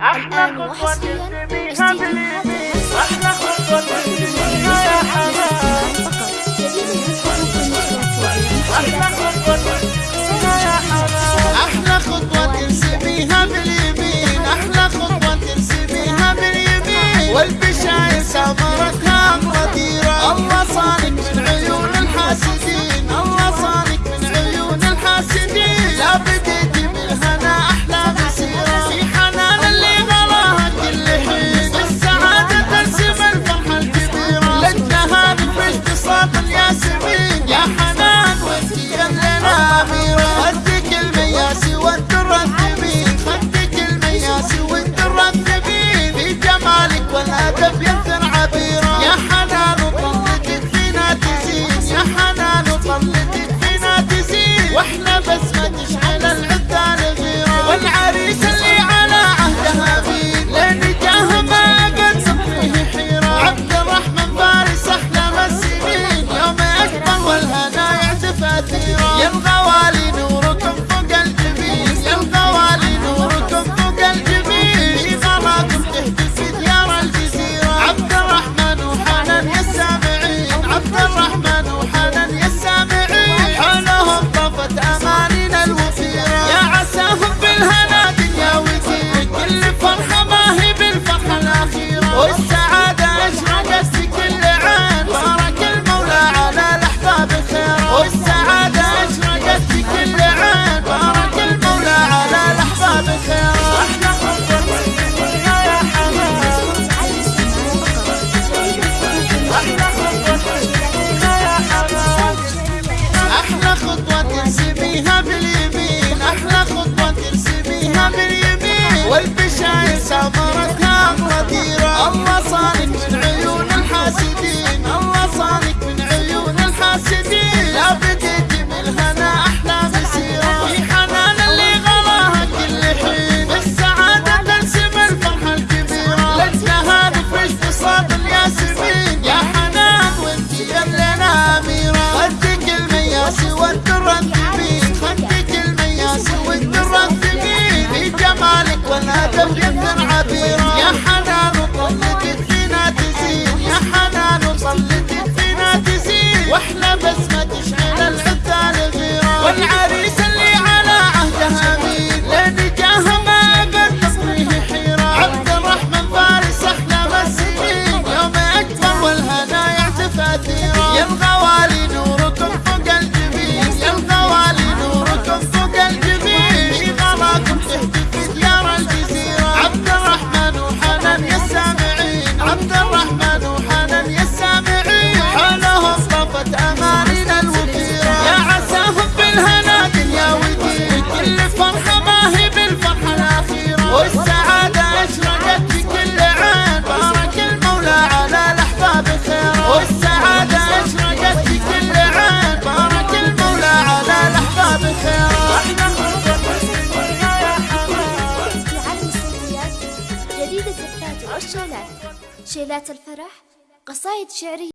I'm not going to be happy. I'm not going. شيلات الفرح قصائد شعرية.